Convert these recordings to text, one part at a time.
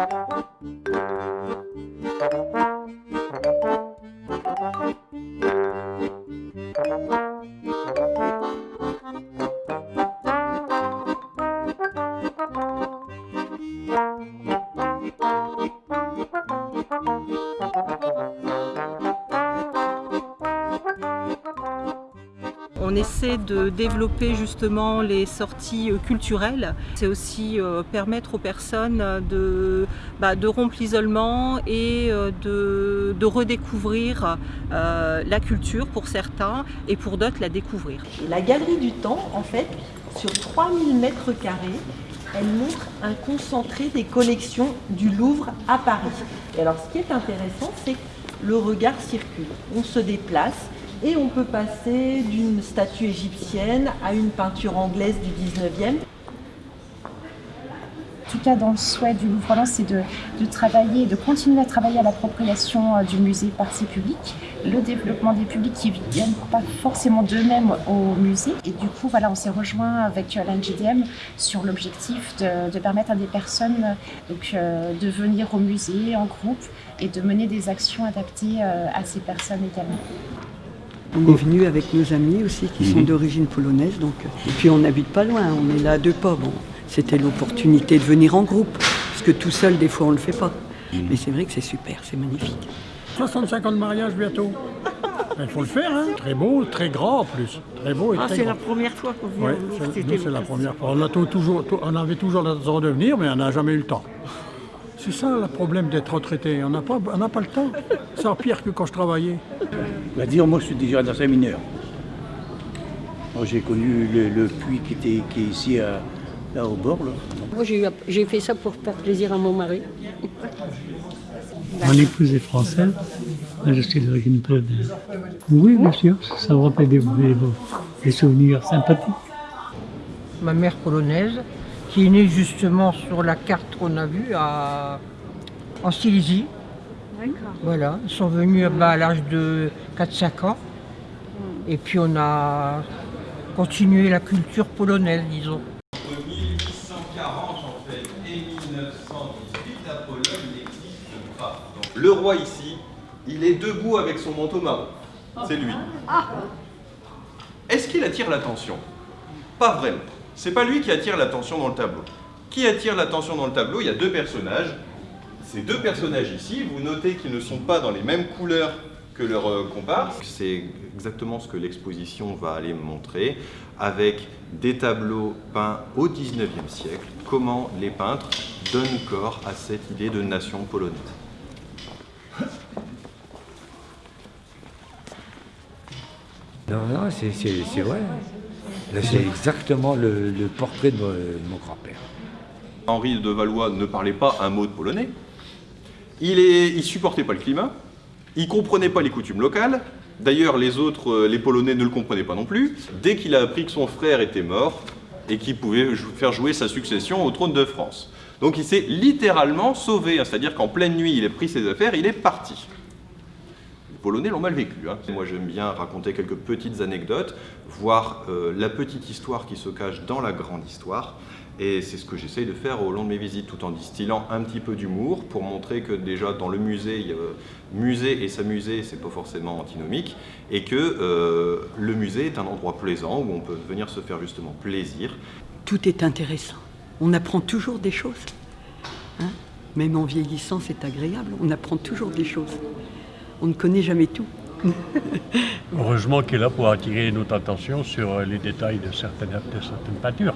Thank you. On essaie de développer justement les sorties euh, culturelles. C'est aussi euh, permettre aux personnes de, bah, rompre l'isolement et euh, de, de redécouvrir la culture pour certains et pour d'autres la découvrir. La Galerie du Temps, en fait, sur 3000 mètres carrés, elle montre un concentré des collections du Louvre à Paris. Et alors ce qui est intéressant, c'est que le regard circule. On se déplace et on peut passer d'une statue égyptienne à une peinture anglaise du 19e. En tout cas, dans le souhait du Louvre c'est de, travailler, de continuer à travailler à l'appropriation euh, du musée par ses publics, le développement des publics qui ne viennent pas forcément d'eux-mêmes au musée. Et du coup, voilà, on s'est rejoint avec euh, l'NGDM sur l'objectif de, permettre à des personnes donc, euh, de venir au musée en groupe et de mener des actions adaptées à ces personnes également. On est venu avec nos amis aussi qui sont mhm. d'origine polonaise. Donc, et puis on n'habite pas loin, on est là à deux pas. Bon, C'était l'opportunité de venir en groupe, parce que tout seul, des fois, on ne le fait pas. Mhm. Mais c'est vrai que c'est super, c'est magnifique. 65 ans de mariage bientôt. Il faut le faire, hein. très beau, très grand en plus. Très beau et ah, c'est la première fois qu'on vient. Oui, c'est la première fois. On, a toujours, on avait toujours l'intention de venir, mais on n'a jamais eu le temps. C'est ça le problème d'être retraité, on n'a pas, pas le temps. C'est pire que quand je travaillais. Bah dire, moi je suis déjà dans un mineur. J'ai connu le, puits qui, était, qui est ici là au bord. Moi j'ai fait ça pour faire plaisir à mon mari. Mon épouse est française, je suis d'origine polonaise. Oui, bien sûr, ça me rappelle des, des souvenirs sympathiques. Ma mère polonaise, qui est né justement sur la carte qu'on a vue en Silésie. Voilà, ils sont venus à l'âge de 4-5 ans. Et puis on a continué la culture polonaise, disons. Entre 1840 en fait et 1918, la Pologne n'existe pas. le roi ici, il est debout avec son manteau marron. C'est lui. Ah. Est-ce qu'il attire l'attention? Pas vraiment. C'est pas lui qui attire l'attention dans le tableau. Qui attire l'attention dans le tableau? Il y a deux personnages. Ces deux personnages ici, vous notez qu'ils ne sont pas dans les mêmes couleurs que leurs euh, comparses. C'est exactement ce que l'exposition va aller montrer avec des tableaux peints au 19e siècle, comment les peintres donnent corps à cette idée de nation polonaise. Non, non, c'est vrai. C'est exactement le, portrait de mon, grand-père. Henri de Valois ne parlait pas un mot de polonais. Il ne supportait pas le climat. Il comprenait pas les coutumes locales. D'ailleurs, les autres, euh, les Polonais ne le comprenaient pas non plus. Dès qu'il a appris que son frère était mort et qu'il pouvait faire jouer sa succession au trône de France. Donc il s'est littéralement sauvé, c'est-à-dire qu'en pleine nuit, il a pris ses affaires, il est parti. Polonais l'ont mal vécu. Hein. Moi j'aime bien raconter quelques petites anecdotes, voir euh, la petite histoire qui se cache dans la grande histoire. Et c'est ce que j'essaye de faire au long de mes visites, tout en distillant un petit peu d'humour pour montrer que déjà dans le musée, il musée et s'amuser, c'est pas forcément antinomique, et que euh, le musée est un endroit plaisant où on peut venir se faire justement plaisir. Tout est intéressant. On apprend toujours des choses. Hein. Même en vieillissant, c'est agréable. On apprend toujours des choses on ne connaît jamais tout. Heureusement qu'il est là pour attirer notre attention sur les détails de certaines, certaines peintures.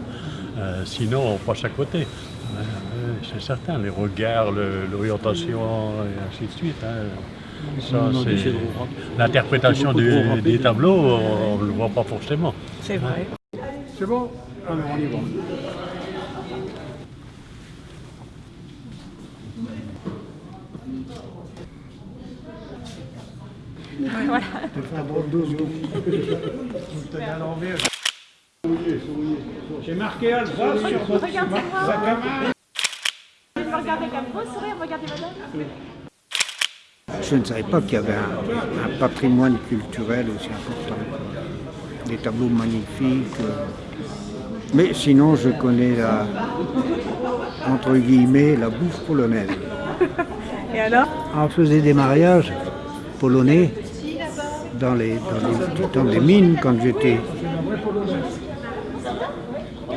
Euh, sinon, on passe à côté. Euh, c'est certain, les regards, l'orientation et ainsi de suite. Hein. L'interprétation des, tableaux, on ne le voit pas forcément. C'est vrai. C'est bon? Alors on y va. Voilà. J'ai marqué Alsace sur votre sourire, regardez madame. Je ne savais pas qu'il y avait un, patrimoine culturel aussi important. Des tableaux magnifiques, Mais sinon, je connais la, entre guillemets, la bouffe polonaise. Et alors? On faisait des mariages polonais dans les, dans les, dans les mines quand j'étais.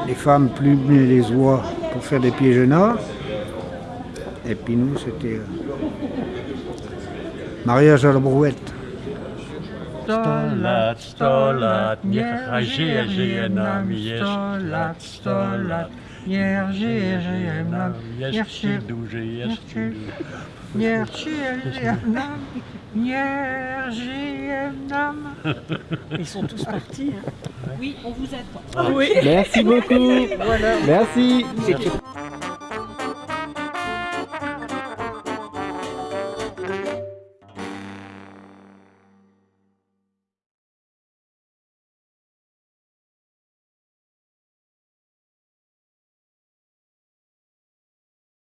Les femmes plumaient les oies pour faire des piégenas. Et puis nous, c'était euh, mariage à la brouette. Sto lat, sto lat, niech żyje, żyje nam jeszcze lat, żyje nam. Ils sont tous partis. hein. Oui, on vous attend. Oui. Merci beaucoup. Voilà. Merci.